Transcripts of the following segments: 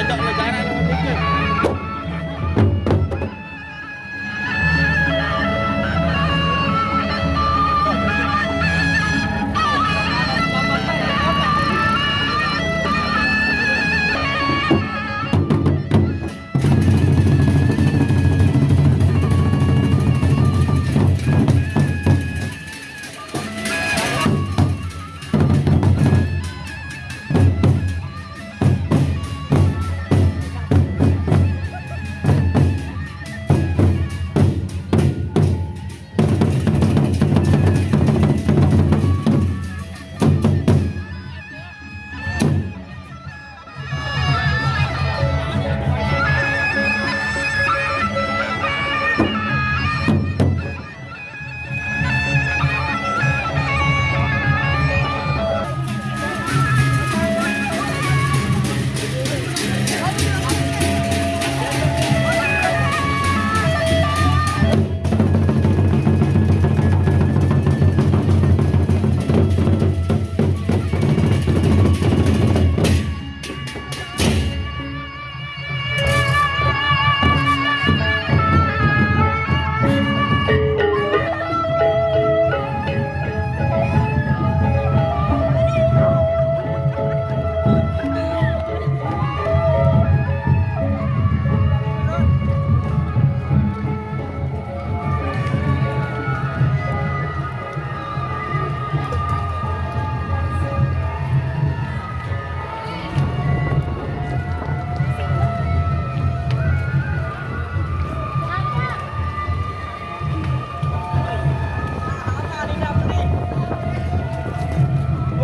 này động là cái này nó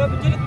победили